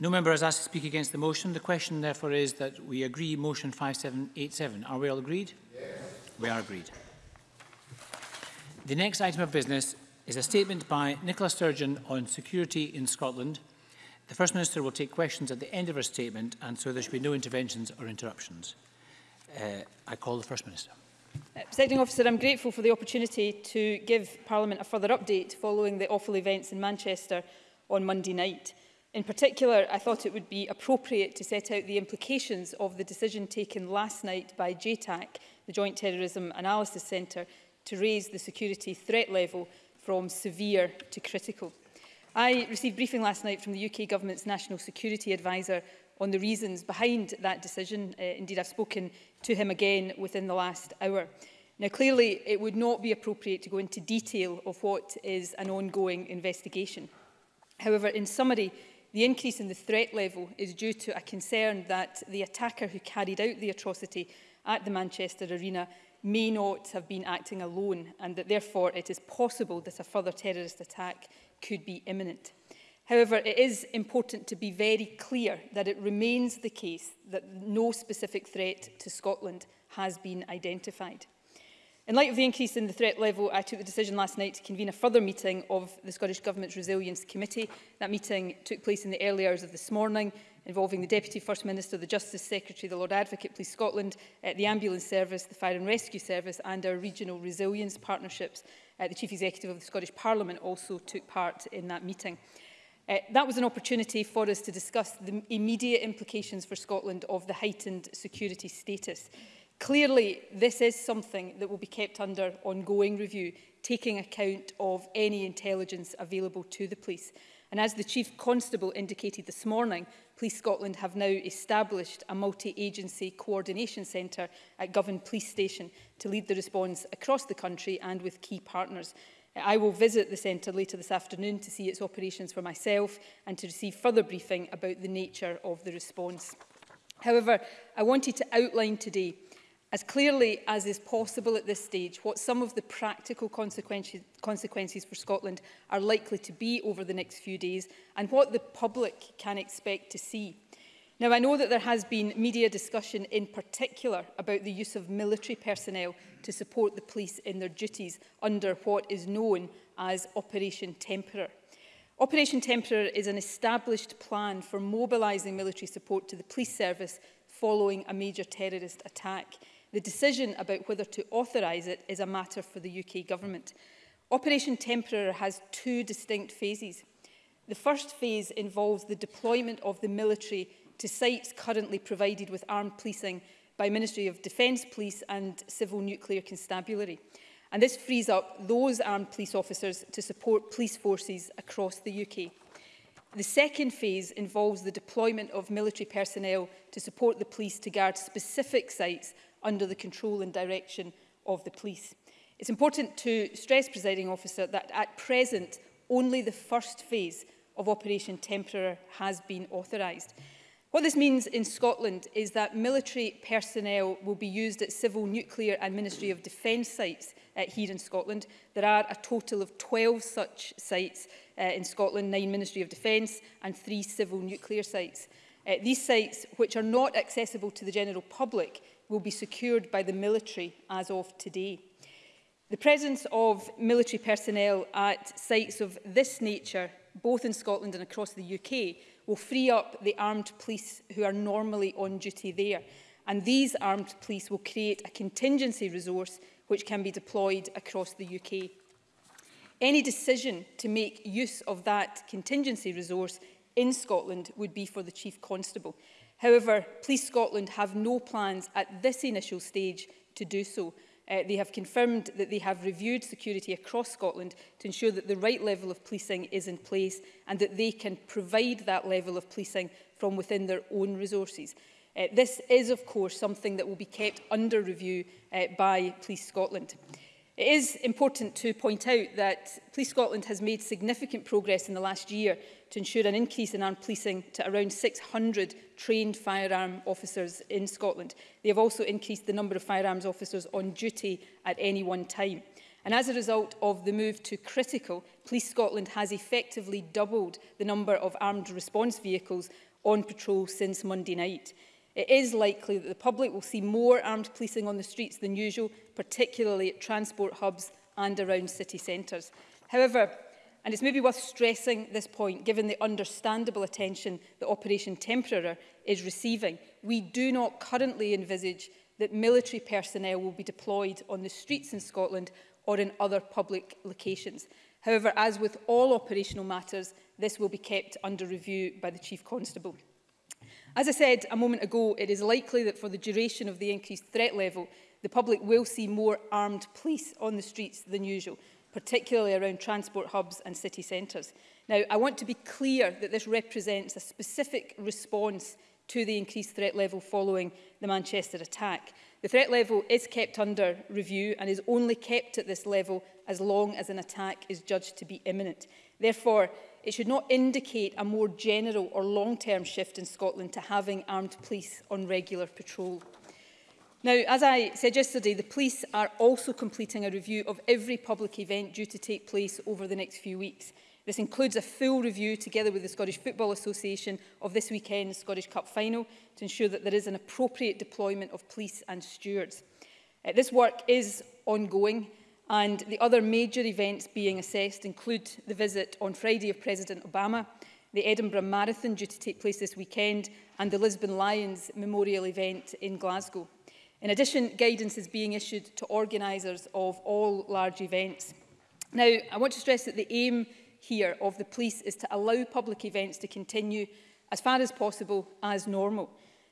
No member has asked to speak against the motion. The question, therefore, is that we agree motion 5787. Are we all agreed? Yes. We are agreed. The next item of business is a statement by Nicola Sturgeon on security in Scotland. The First Minister will take questions at the end of her statement and so there should be no interventions or interruptions. Uh, I call the First Minister. Uh, Presiding officer, I'm grateful for the opportunity to give Parliament a further update following the awful events in Manchester on Monday night. In particular, I thought it would be appropriate to set out the implications of the decision taken last night by JTAC, the Joint Terrorism Analysis Centre, to raise the security threat level from severe to critical. I received briefing last night from the UK Government's National Security Advisor on the reasons behind that decision. Uh, indeed, I've spoken to him again within the last hour. Now, clearly, it would not be appropriate to go into detail of what is an ongoing investigation. However, in summary, the increase in the threat level is due to a concern that the attacker who carried out the atrocity at the Manchester Arena may not have been acting alone and that therefore it is possible that a further terrorist attack could be imminent. However, it is important to be very clear that it remains the case that no specific threat to Scotland has been identified. In light of the increase in the threat level, I took the decision last night to convene a further meeting of the Scottish Government's Resilience Committee. That meeting took place in the early hours of this morning involving the Deputy First Minister, the Justice Secretary, the Lord Advocate, Police Scotland, uh, the Ambulance Service, the Fire and Rescue Service and our regional resilience partnerships. Uh, the Chief Executive of the Scottish Parliament also took part in that meeting. Uh, that was an opportunity for us to discuss the immediate implications for Scotland of the heightened security status. Clearly, this is something that will be kept under ongoing review, taking account of any intelligence available to the police. And as the Chief Constable indicated this morning, Police Scotland have now established a multi-agency coordination centre at Govan Police Station to lead the response across the country and with key partners. I will visit the centre later this afternoon to see its operations for myself and to receive further briefing about the nature of the response. However, I wanted to outline today as clearly as is possible at this stage what some of the practical consequences, consequences for Scotland are likely to be over the next few days and what the public can expect to see. Now, I know that there has been media discussion in particular about the use of military personnel to support the police in their duties under what is known as Operation Temperer. Operation Temperer is an established plan for mobilising military support to the police service following a major terrorist attack. The decision about whether to authorise it is a matter for the UK Government. Operation Temporary has two distinct phases. The first phase involves the deployment of the military to sites currently provided with armed policing by Ministry of Defence Police and Civil Nuclear Constabulary. And this frees up those armed police officers to support police forces across the UK. The second phase involves the deployment of military personnel to support the police to guard specific sites under the control and direction of the police. It's important to stress, presiding officer, that at present only the first phase of Operation Temporary has been authorised. What this means in Scotland is that military personnel will be used at civil nuclear and Ministry of Defence sites uh, here in Scotland. There are a total of 12 such sites uh, in Scotland, nine Ministry of Defence and three civil nuclear sites. Uh, these sites, which are not accessible to the general public, will be secured by the military as of today. The presence of military personnel at sites of this nature, both in Scotland and across the UK, will free up the armed police who are normally on duty there. And these armed police will create a contingency resource which can be deployed across the UK. Any decision to make use of that contingency resource in Scotland would be for the Chief Constable. However, Police Scotland have no plans at this initial stage to do so. Uh, they have confirmed that they have reviewed security across Scotland to ensure that the right level of policing is in place and that they can provide that level of policing from within their own resources. Uh, this is, of course, something that will be kept under review uh, by Police Scotland. It is important to point out that Police Scotland has made significant progress in the last year to ensure an increase in armed policing to around 600 trained firearm officers in Scotland. They have also increased the number of firearms officers on duty at any one time. And as a result of the move to critical, Police Scotland has effectively doubled the number of armed response vehicles on patrol since Monday night. It is likely that the public will see more armed policing on the streets than usual, particularly at transport hubs and around city centres. However, And it's maybe worth stressing this point, given the understandable attention that Operation Temporary is receiving. We do not currently envisage that military personnel will be deployed on the streets in Scotland or in other public locations. However, as with all operational matters, this will be kept under review by the Chief Constable. As I said a moment ago, it is likely that for the duration of the increased threat level, the public will see more armed police on the streets than usual, particularly around transport hubs and city centres. Now, I want to be clear that this represents a specific response to the increased threat level following the Manchester attack. The threat level is kept under review and is only kept at this level as long as an attack is judged to be imminent. Therefore, it should not indicate a more general or long-term shift in Scotland to having armed police on regular patrol. Now, as I said yesterday, the police are also completing a review of every public event due to take place over the next few weeks. This includes a full review together with the Scottish Football Association of this weekend's Scottish Cup final to ensure that there is an appropriate deployment of police and stewards. Uh, this work is ongoing and the other major events being assessed include the visit on Friday of President Obama, the Edinburgh Marathon due to take place this weekend and the Lisbon Lions Memorial event in Glasgow. In addition, guidance is being issued to organisers of all large events. Now, I want to stress that the aim here of the police is to allow public events to continue as far as possible as normal.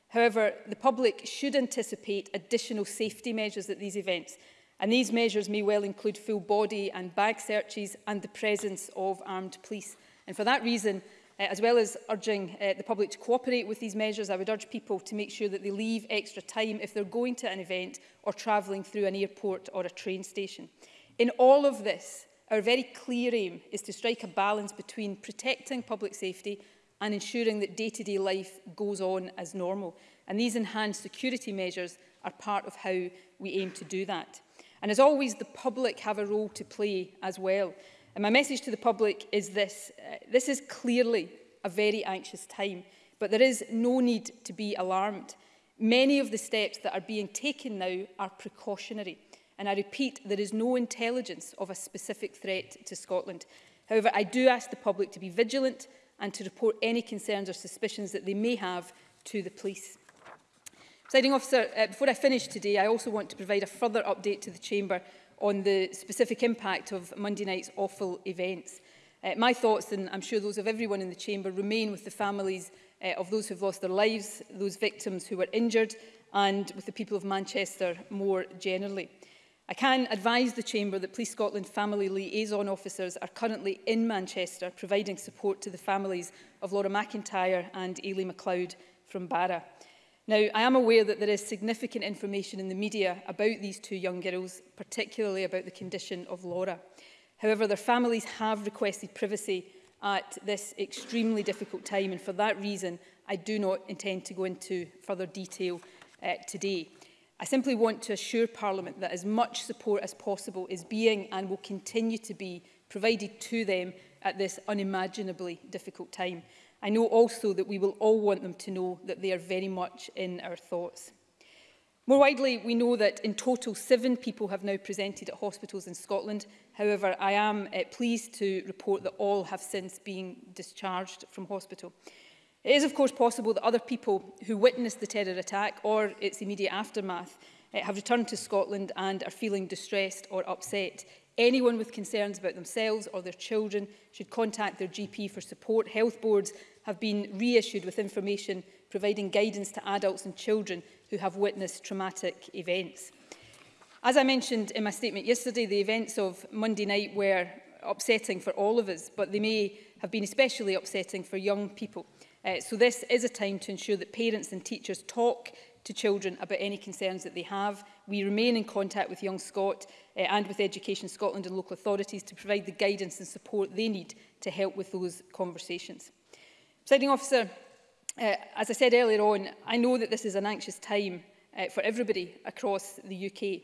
However, the public should anticipate additional safety measures at these events, and these measures may well include full body and bag searches and the presence of armed police. And for that reason, Uh, as well as urging uh, the public to cooperate with these measures, I would urge people to make sure that they leave extra time if they're going to an event or travelling through an airport or a train station. In all of this, our very clear aim is to strike a balance between protecting public safety and ensuring that day-to-day -day life goes on as normal. And these enhanced security measures are part of how we aim to do that. And as always, the public have a role to play as well. And my message to the public is this. Uh, this is clearly a very anxious time, but there is no need to be alarmed. Many of the steps that are being taken now are precautionary. And I repeat, there is no intelligence of a specific threat to Scotland. However, I do ask the public to be vigilant and to report any concerns or suspicions that they may have to the police. Presiding officer, uh, before I finish today, I also want to provide a further update to the Chamber on the specific impact of Monday night's awful events. Uh, my thoughts, and I'm sure those of everyone in the chamber, remain with the families uh, of those who've lost their lives, those victims who were injured, and with the people of Manchester more generally. I can advise the Chamber that Police Scotland family liaison officers are currently in Manchester providing support to the families of Laura McIntyre and Ailey MacLeod from Barra. Now, I am aware that there is significant information in the media about these two young girls, particularly about the condition of Laura. However, their families have requested privacy at this extremely difficult time, and for that reason, I do not intend to go into further detail uh, today. I simply want to assure Parliament that as much support as possible is being and will continue to be provided to them at this unimaginably difficult time. I know also that we will all want them to know that they are very much in our thoughts. More widely, we know that in total seven people have now presented at hospitals in Scotland. However, I am uh, pleased to report that all have since been discharged from hospital. It is of course possible that other people who witnessed the terror attack or its immediate aftermath uh, have returned to Scotland and are feeling distressed or upset. Anyone with concerns about themselves or their children should contact their GP for support. Health boards have been reissued with information providing guidance to adults and children who have witnessed traumatic events. As I mentioned in my statement yesterday, the events of Monday night were upsetting for all of us, but they may have been especially upsetting for young people. Uh, so this is a time to ensure that parents and teachers talk to children about any concerns that they have we remain in contact with Young Scot uh, eh, and with Education Scotland and local authorities to provide the guidance and support they need to help with those conversations. Presiding officer, uh, as I said earlier on, I know that this is an anxious time uh, for everybody across the UK.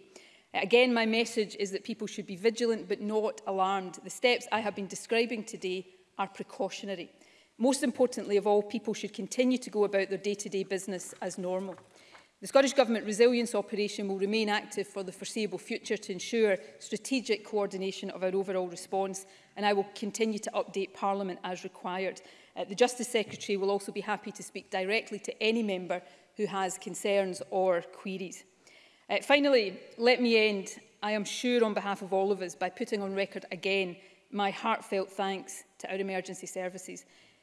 Again, my message is that people should be vigilant but not alarmed. The steps I have been describing today are precautionary. Most importantly of all, people should continue to go about their day-to-day -day business as normal. The Scottish Government Resilience Operation will remain active for the foreseeable future to ensure strategic coordination of our overall response and I will continue to update Parliament as required. Uh, the Justice Secretary will also be happy to speak directly to any member who has concerns or queries. Uh, finally, let me end, I am sure on behalf of all of us, by putting on record again my heartfelt thanks to our emergency services.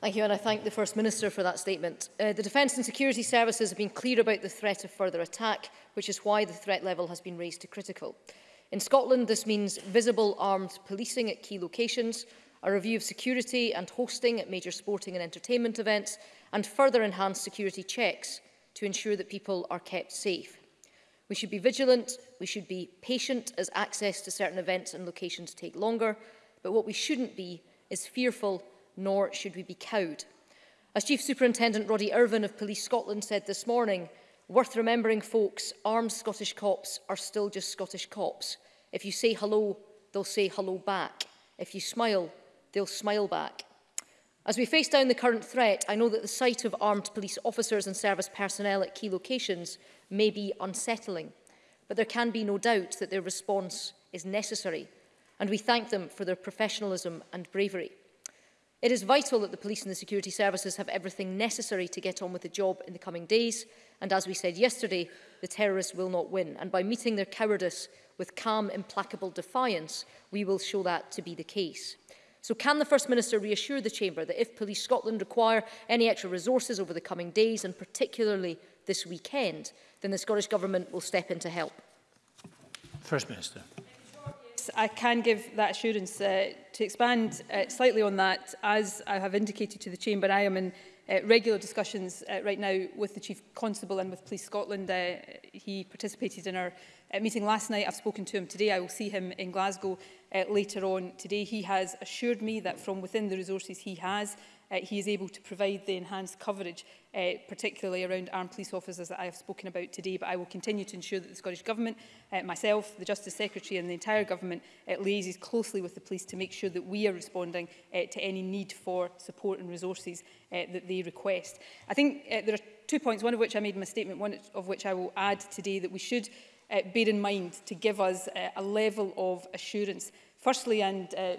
Thank you, and I thank the First Minister for that statement. Uh, the Defence and Security Services have been clear about the threat of further attack, which is why the threat level has been raised to critical. In Scotland, this means visible armed policing at key locations, a review of security and hosting at major sporting and entertainment events, and further enhanced security checks to ensure that people are kept safe. We should be vigilant, we should be patient as access to certain events and locations take longer, but what we shouldn't be is fearful nor should we be cowed. As Chief Superintendent Roddy Irvin of Police Scotland said this morning, worth remembering folks, armed Scottish cops are still just Scottish cops. If you say hello, they'll say hello back. If you smile, they'll smile back. As we face down the current threat, I know that the sight of armed police officers and service personnel at key locations may be unsettling, but there can be no doubt that their response is necessary, and we thank them for their professionalism and bravery. It is vital that the police and the security services have everything necessary to get on with the job in the coming days. And as we said yesterday, the terrorists will not win. And by meeting their cowardice with calm, implacable defiance, we will show that to be the case. So can the First Minister reassure the Chamber that if Police Scotland require any extra resources over the coming days, and particularly this weekend, then the Scottish Government will step in to help? First Minister. I can give that assurance. Uh, to expand uh, slightly on that, as I have indicated to the Chamber, I am in uh, regular discussions uh, right now with the Chief Constable and with Police Scotland. Uh, he participated in our uh, meeting last night. I've spoken to him today. I will see him in Glasgow uh, later on today. He has assured me that from within the resources he has, uh, he is able to provide the enhanced coverage, uh, particularly around armed police officers that I have spoken about today. But I will continue to ensure that the Scottish Government, uh, myself, the Justice Secretary and the entire Government uh, liaises closely with the police to make sure that we are responding uh, to any need for support and resources uh, that they request. I think uh, there are two points, one of which I made in my statement, one of which I will add today, that we should uh, bear in mind to give us uh, a level of assurance Firstly, and uh,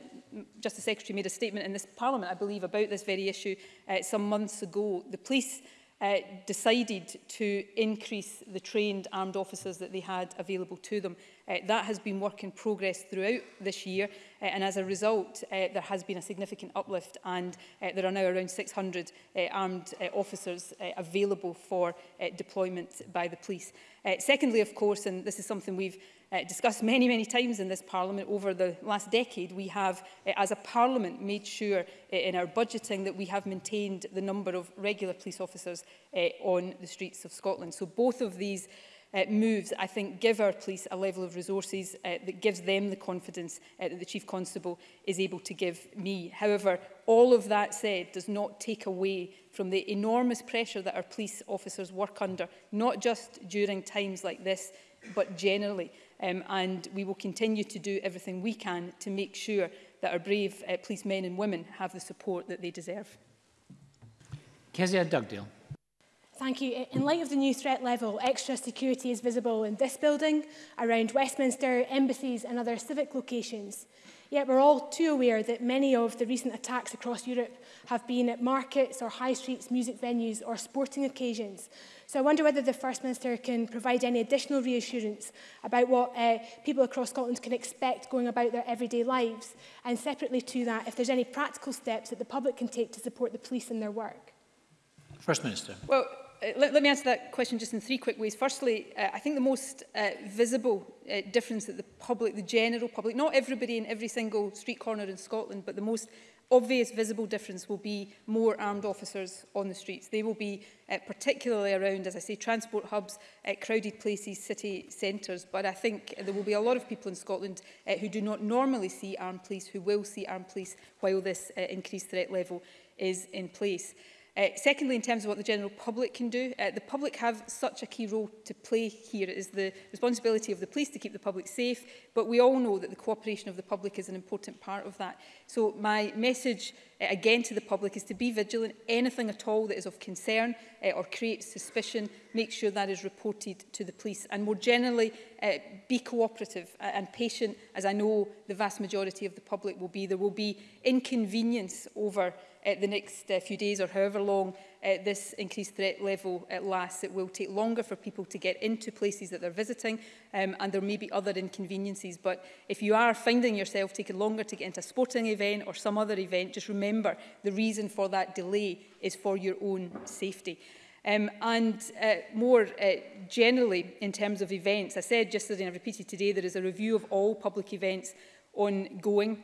Justice Secretary made a statement in this Parliament, I believe, about this very issue uh, some months ago. The police uh, decided to increase the trained armed officers that they had available to them. Uh, that has been work in progress throughout this year uh, and as a result uh, there has been a significant uplift and uh, there are now around 600 uh, armed uh, officers uh, available for uh, deployment by the police. Uh, secondly of course and this is something we've uh, discussed many, many times in this Parliament over the last decade, we have, uh, as a Parliament, made sure uh, in our budgeting that we have maintained the number of regular police officers uh, on the streets of Scotland. So both of these uh, moves, I think, give our police a level of resources uh, that gives them the confidence uh, that the Chief Constable is able to give me. However, all of that said does not take away from the enormous pressure that our police officers work under, not just during times like this, but generally. Um, and we will continue to do everything we can to make sure that our brave uh, men and women have the support that they deserve. Kezia Dugdale. Thank you. In light of the new threat level, extra security is visible in this building, around Westminster, embassies and other civic locations. Yet we're all too aware that many of the recent attacks across Europe have been at markets or high streets, music venues or sporting occasions. So I wonder whether the First Minister can provide any additional reassurance about what uh, people across Scotland can expect going about their everyday lives. And separately to that, if there's any practical steps that the public can take to support the police in their work. First Minister. Well, Uh, let, let me answer that question just in three quick ways. Firstly, uh, I think the most uh, visible uh, difference that the public, the general public, not everybody in every single street corner in Scotland, but the most obvious visible difference will be more armed officers on the streets. They will be uh, particularly around, as I say, transport hubs, uh, crowded places, city centres. But I think there will be a lot of people in Scotland uh, who do not normally see armed police, who will see armed police while this uh, increased threat level is in place. Uh, secondly, in terms of what the general public can do, uh, the public have such a key role to play here. It is the responsibility of the police to keep the public safe, but we all know that the cooperation of the public is an important part of that. So my message uh, again to the public is to be vigilant. Anything at all that is of concern uh, or creates suspicion, make sure that is reported to the police. And more generally, uh, be cooperative and patient, as I know the vast majority of the public will be. There will be inconvenience over uh, the next uh, few days or however long uh, this increased threat level uh, lasts. It will take longer for people to get into places that they're visiting um, and there may be other inconveniences. But if you are finding yourself taking longer to get into a sporting event or some other event, just remember the reason for that delay is for your own safety. Um, and uh, more uh, generally, in terms of events, I said yesterday and I've repeated today, there is a review of all public events ongoing.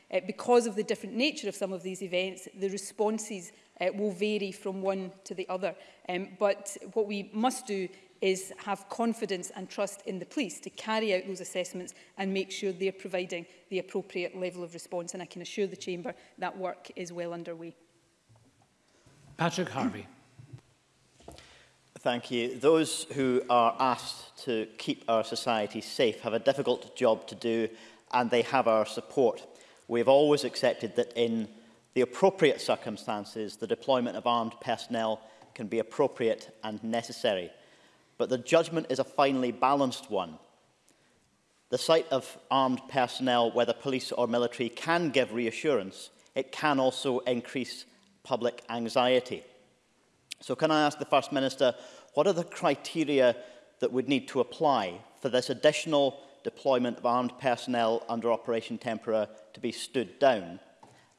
Uh, because of the different nature of some of these events, the responses uh, will vary from one to the other. Um, but what we must do is have confidence and trust in the police to carry out those assessments and make sure they're providing the appropriate level of response. And I can assure the Chamber that work is well underway. Patrick Harvey. Thank you. Those who are asked to keep our society safe have a difficult job to do and they have our support we have always accepted that in the appropriate circumstances, the deployment of armed personnel can be appropriate and necessary. But the judgment is a finely balanced one. The sight of armed personnel, whether police or military, can give reassurance. It can also increase public anxiety. So can I ask the First Minister, what are the criteria that would need to apply for this additional deployment of armed personnel under Operation Tempora to be stood down?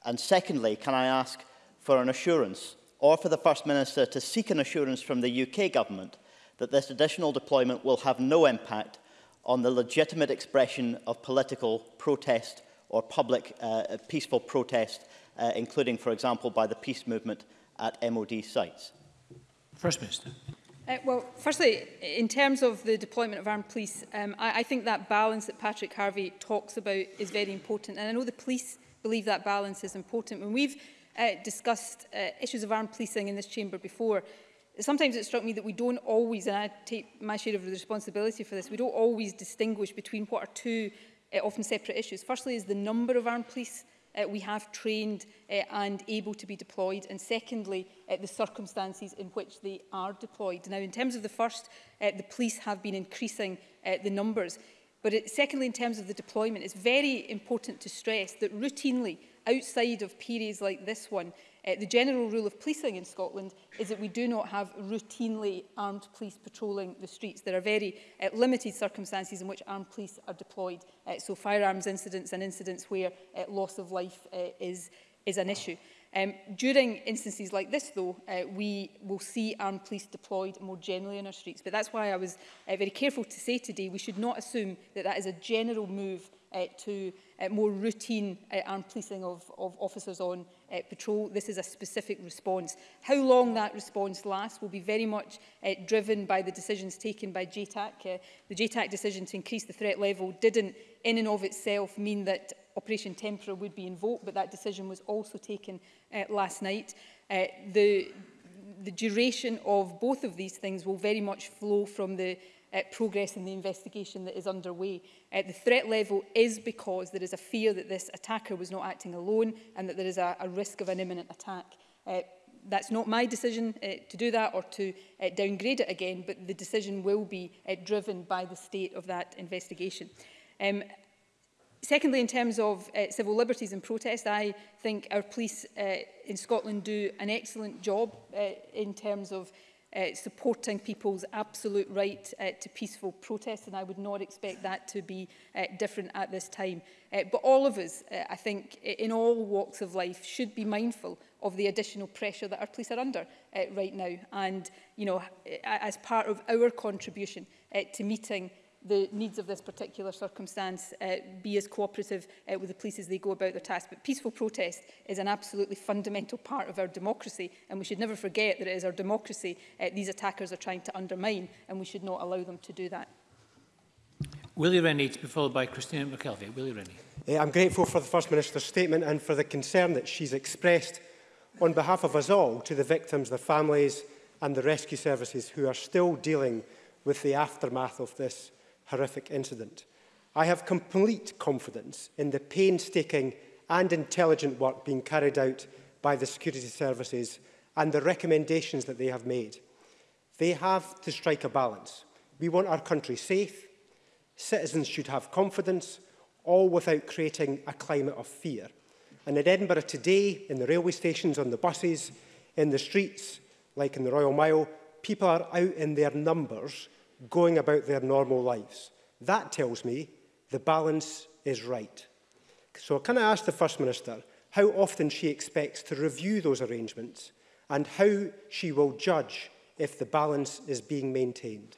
And secondly, can I ask for an assurance or for the First Minister to seek an assurance from the UK government that this additional deployment will have no impact on the legitimate expression of political protest or public uh, uh peaceful protest, uh, including, for example, by the peace movement at MOD sites? First Minister. Uh, well, firstly, in terms of the deployment of armed police, um, I, I think that balance that Patrick Harvey talks about is very important. And I know the police believe that balance is important. When we've uh, discussed uh, issues of armed policing in this chamber before, sometimes it struck me that we don't always, and I take my share of the responsibility for this, we don't always distinguish between what are two uh, often separate issues. Firstly is the number of armed police uh, we have trained uh, and able to be deployed, and secondly, uh, the circumstances in which they are deployed. Now, in terms of the first, uh, the police have been increasing uh, the numbers. But it, secondly, in terms of the deployment, it's very important to stress that routinely, outside of periods like this one, Uh, the general rule of policing in Scotland is that we do not have routinely armed police patrolling the streets. There are very uh, limited circumstances in which armed police are deployed. Uh, so firearms incidents and incidents where uh, loss of life uh, is, is an issue. Um, during instances like this, though, uh, we will see armed police deployed more generally in our streets. But that's why I was uh, very careful to say today we should not assume that that is a general move uh, to uh, more routine uh, armed policing of, of officers on uh, patrol. This is a specific response. How long that response lasts will be very much uh, driven by the decisions taken by JTAC. Uh, the JTAC decision to increase the threat level didn't in and of itself mean that Operation Tempora would be invoked, but that decision was also taken uh, last night. Uh, the the duration of both of these things will very much flow from the uh, progress in the investigation that is underway. Uh, the threat level is because there is a fear that this attacker was not acting alone and that there is a, a risk of an imminent attack. Uh, that's not my decision uh, to do that or to uh, downgrade it again, but the decision will be uh, driven by the state of that investigation. Um, Secondly, in terms of uh, civil liberties and protest, I think our police uh, in Scotland do an excellent job uh, in terms of uh, supporting people's absolute right uh, to peaceful protest, and I would not expect that to be uh, different at this time. Uh, but all of us, uh, I think, in all walks of life, should be mindful of the additional pressure that our police are under uh, right now. And, you know, as part of our contribution uh, to meeting the needs of this particular circumstance uh, be as cooperative uh, with the police as they go about their task. But peaceful protest is an absolutely fundamental part of our democracy and we should never forget that it is our democracy uh, these attackers are trying to undermine and we should not allow them to do that. Willie Rennie to be followed by Christina McKelvey. Willie Rennie. Uh, I'm grateful for the First Minister's statement and for the concern that she's expressed on behalf of us all to the victims, their families and the rescue services who are still dealing with the aftermath of this horrific incident. I have complete confidence in the painstaking and intelligent work being carried out by the security services and the recommendations that they have made. They have to strike a balance. We want our country safe, citizens should have confidence, all without creating a climate of fear. And in Edinburgh today, in the railway stations, on the buses, in the streets, like in the Royal Mile, people are out in their numbers going about their normal lives. That tells me the balance is right. So can I ask the First Minister how often she expects to review those arrangements and how she will judge if the balance is being maintained?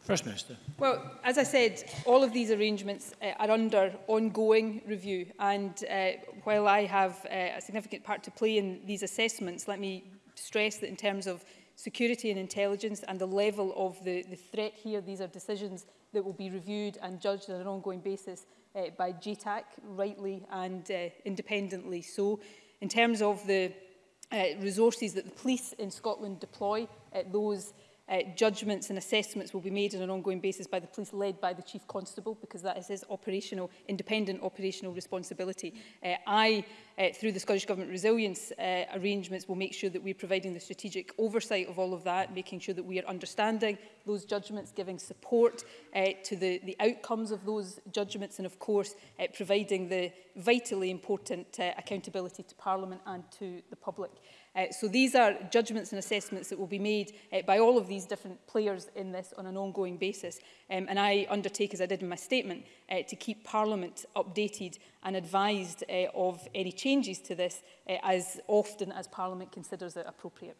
First Minister. Well, as I said, all of these arrangements uh, are under ongoing review. And uh, while I have uh, a significant part to play in these assessments, let me stress that in terms of security and intelligence and the level of the, the threat here. These are decisions that will be reviewed and judged on an ongoing basis uh, by GTAC, rightly and uh, independently so. In terms of the uh, resources that the police in Scotland deploy, uh, those uh, judgments and assessments will be made on an ongoing basis by the police led by the chief constable because that is his operational independent operational responsibility uh, i uh, through the scottish government resilience uh, arrangements will make sure that we're providing the strategic oversight of all of that making sure that we are understanding those judgments giving support uh, to the the outcomes of those judgments and of course uh, providing the vitally important uh, accountability to parliament and to the public Uh, so these are judgments and assessments that will be made uh, by all of these different players in this on an ongoing basis. Um, and I undertake, as I did in my statement, uh, to keep Parliament updated and advised uh, of any changes to this uh, as often as Parliament considers it appropriate.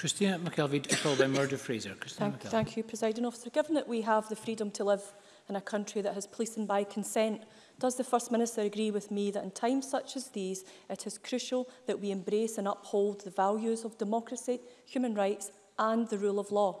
Christina McKelvey, followed by Murder Fraser. thank, thank you, President Officer. Given that we have the freedom to live in a country that has policing by consent Does the First Minister agree with me that in times such as these, it is crucial that we embrace and uphold the values of democracy, human rights and the rule of law?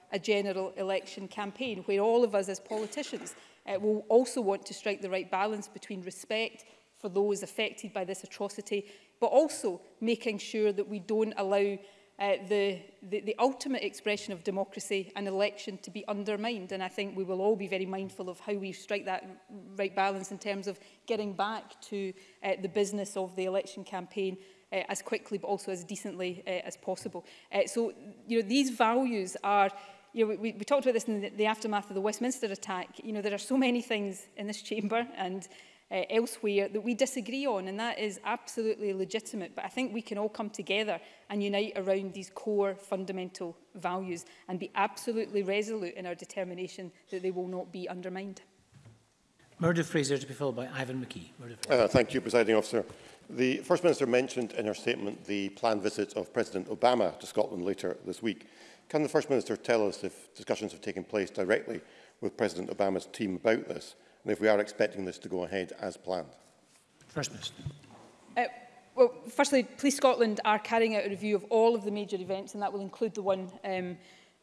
a general election campaign where all of us as politicians uh, will also want to strike the right balance between respect for those affected by this atrocity, but also making sure that we don't allow uh, the, the, the ultimate expression of democracy, and election, to be undermined. And I think we will all be very mindful of how we strike that right balance in terms of getting back to uh, the business of the election campaign uh, as quickly but also as decently uh, as possible. Uh, so, you know, these values are you know, we, we talked about this in the, the aftermath of the Westminster attack. You know, there are so many things in this chamber and uh, elsewhere that we disagree on, and that is absolutely legitimate. But I think we can all come together and unite around these core fundamental values and be absolutely resolute in our determination that they will not be undermined. Murder Fraser to be followed by Ivan McKee. Uh, thank you, Presiding Officer. The First Minister mentioned in her statement the planned visit of President Obama to Scotland later this week. Can the First Minister tell us if discussions have taken place directly with President Obama's team about this? and if we are expecting this to go ahead as planned? First Minister. Uh, well, firstly, Police Scotland are carrying out a review of all of the major events, and that will include the one um,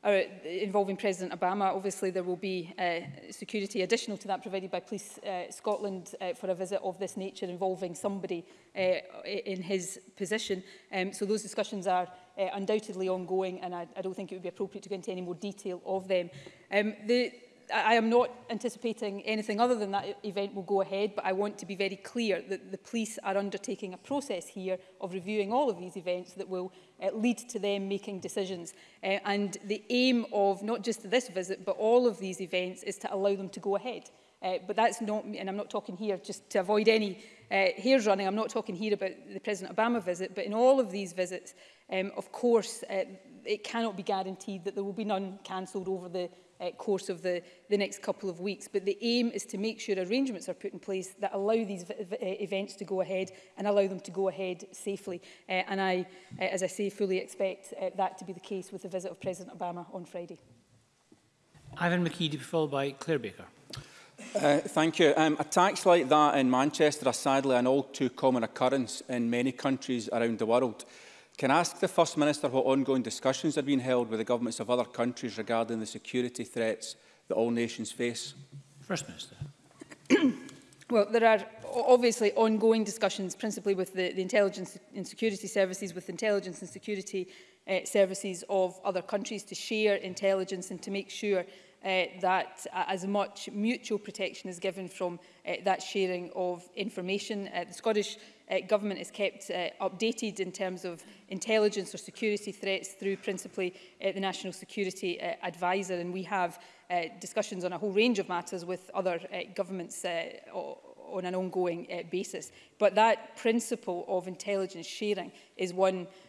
uh, involving President Obama. Obviously, there will be uh, security additional to that provided by Police uh, Scotland uh, for a visit of this nature involving somebody uh, in his position. Um, so those discussions are uh, undoubtedly ongoing, and I, I don't think it would be appropriate to go into any more detail of them. Um, the I am not anticipating anything other than that e-, event will go ahead, but I want to be very clear that the police are undertaking a process here of reviewing all of these events that will uh, lead to them making decisions. Uh, and the aim of not just this visit, but all of these events is to allow them to go ahead. Uh, but that's not, and I'm not talking here just to avoid any uh, hairs running, I'm not talking here about the President Obama visit, but in all of these visits, um, of course, uh, it cannot be guaranteed that there will be none cancelled over the uh, course of the, the next couple of weeks. But the aim is to make sure arrangements are put in place that allow these uh, events to go ahead and allow them to go ahead safely. Uh, and I, uh, as I say, fully expect uh, that to be the case with the visit of President Obama on Friday. Ivan McKee to be followed by Claire Baker. Uh, thank you. Um, attacks like that in Manchester are sadly an all too common occurrence in many countries around the world can I ask the First Minister what ongoing discussions have been held with the governments of other countries regarding the security threats that all nations face? First Minister. well, there are obviously ongoing discussions, principally with the, the intelligence and security services, with intelligence and security uh, services of other countries to share intelligence and to make sure uh, that uh, as much mutual protection is given from uh, that sharing of information. Uh, the Scottish uh, government is kept uh, updated in terms of intelligence or security threats through principally uh, the National Security uh, Advisor. And we have uh, discussions on a whole range of matters with other uh, governments uh, on an ongoing uh, basis. But that principle of intelligence sharing is one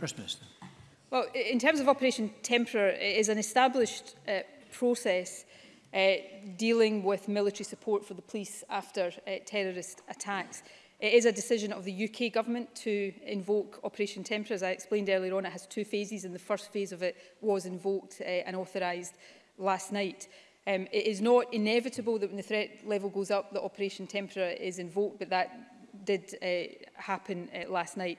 First Minister. Well, in terms of Operation Tempera, it is an established uh, process uh, dealing with military support for the police after uh, terrorist attacks. It is a decision of the UK government to invoke Operation Temper. As I explained earlier on, it has two phases, and the first phase of it was invoked uh, and authorised last night. Um, it is not inevitable that when the threat level goes up that Operation Tempera is invoked, but that did uh, happen uh, last night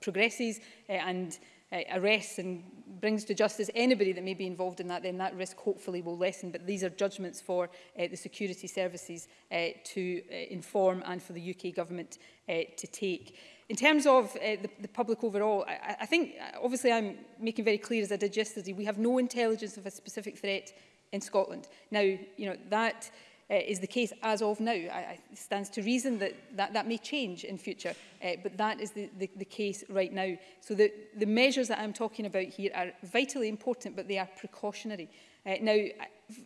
progresses uh, and uh, arrests and brings to justice anybody that may be involved in that, then that risk hopefully will lessen. But these are judgments for uh, the security services uh, to uh, inform and for the UK government uh, to take. In terms of uh, the, the public overall, I, I think, uh, obviously I'm making very clear as I did yesterday, we have no intelligence of a specific threat in Scotland. Now, you know, that uh, is the case as of now. I, I stands to reason that, that that may change in future, uh, but that is the, the, the case right now. So the, the measures that I'm talking about here are vitally important, but they are precautionary. Uh, now,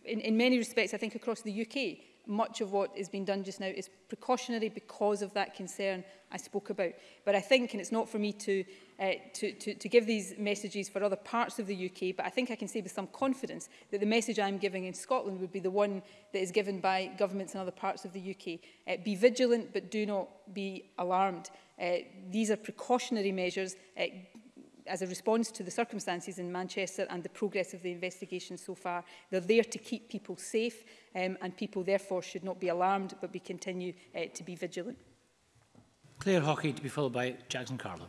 in, in many respects, I think across the UK, much of what is being done just now is precautionary because of that concern I spoke about. But I think, and it's not for me to, uh, to, to, to give these messages for other parts of the UK, but I think I can say with some confidence that the message I'm giving in Scotland would be the one that is given by governments in other parts of the UK. Uh, be vigilant, but do not be alarmed. Uh, these are precautionary measures. Uh, as a response to the circumstances in Manchester and the progress of the investigation so far. They're there to keep people safe um, and people therefore should not be alarmed but we continue uh, to be vigilant. Claire Hockey to be followed by Jackson Carlin.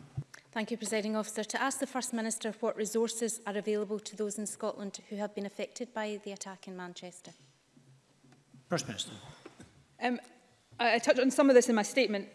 Thank you, Presiding Officer. To ask the First Minister what resources are available to those in Scotland who have been affected by the attack in Manchester. First Minister. Um, I, I touched on some of this in my statement.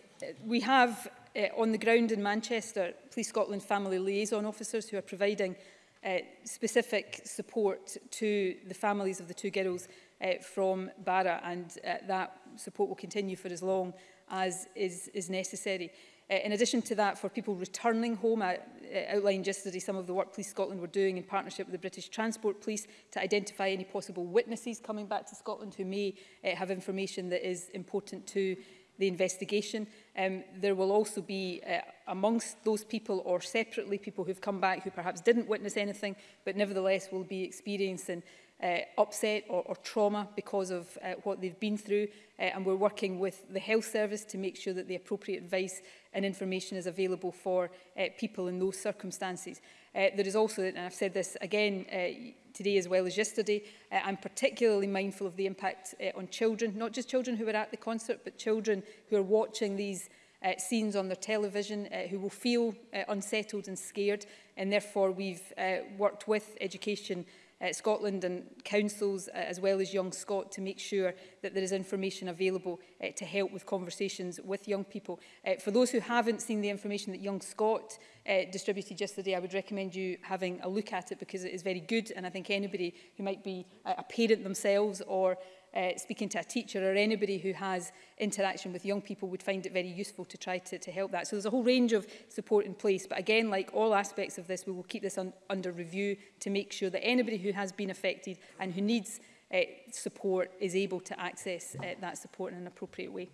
We have uh, on the ground in Manchester, Police Scotland family liaison officers who are providing uh, specific support to the families of the two girls uh, from Barra and uh, that support will continue for as long as is, is necessary. Uh, in addition to that, for people returning home, I uh, outlined yesterday some of the work Police Scotland were doing in partnership with the British Transport Police to identify any possible witnesses coming back to Scotland who may uh, have information that is important to the investigation. Um, there will also be uh, amongst those people or separately people who've come back who perhaps didn't witness anything, but nevertheless will be experiencing uh, upset or, or trauma because of uh, what they've been through. Uh, and we're working with the health service to make sure that the appropriate advice and information is available for uh, people in those circumstances. Uh, there is also, and I've said this again uh, today as well as yesterday, uh, I'm particularly mindful of the impact uh, on children, not just children who are at the concert, but children who are watching these uh, scenes on their television uh, who will feel uh, unsettled and scared and therefore we've uh, worked with education uh, Scotland and councils uh, as well as Young Scot to make sure that there is information available uh, to help with conversations with young people. Uh, for those who haven't seen the information that Young Scot uh, distributed yesterday, I would recommend you having a look at it because it is very good and I think anybody who might be uh, a parent themselves or uh, speaking to a teacher or anybody who has interaction with young people would find it very useful to try to, to help that. So there's a whole range of support in place. But again, like all aspects of this, we will keep this un under review to make sure that anybody who has been affected and who needs uh, support is able to access uh, that support in an appropriate way.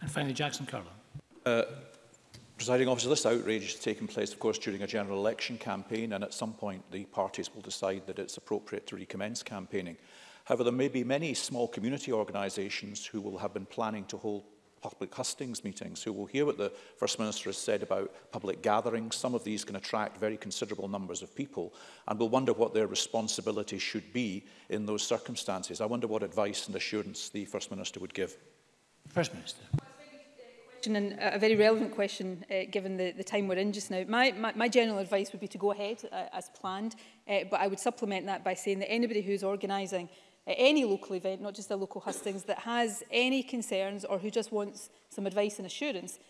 And finally, Jackson Carlin. Uh, Presiding officer, this outrage is taking place, of course, during a general election campaign, and at some point the parties will decide that it's appropriate to recommence campaigning. However, there may be many small community organisations who will have been planning to hold public hustings meetings, who will hear what the First Minister has said about public gatherings. Some of these can attract very considerable numbers of people and will wonder what their responsibility should be in those circumstances. I wonder what advice and assurance the First Minister would give. First Minister. and a very relevant question uh, given the, the time we're in just now. My, my, my general advice would be to go ahead uh, as planned, uh, but I would supplement that by saying that anybody who's organising at any local event, not just the local hustings, that has any concerns or who just wants some advice and assurance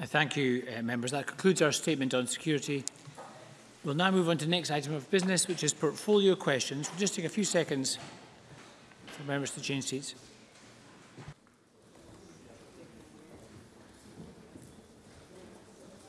Uh, thank you, uh, members. That concludes our statement on security. We'll now move on to the next item of business, which is portfolio questions. We'll just take a few seconds for members to change seats.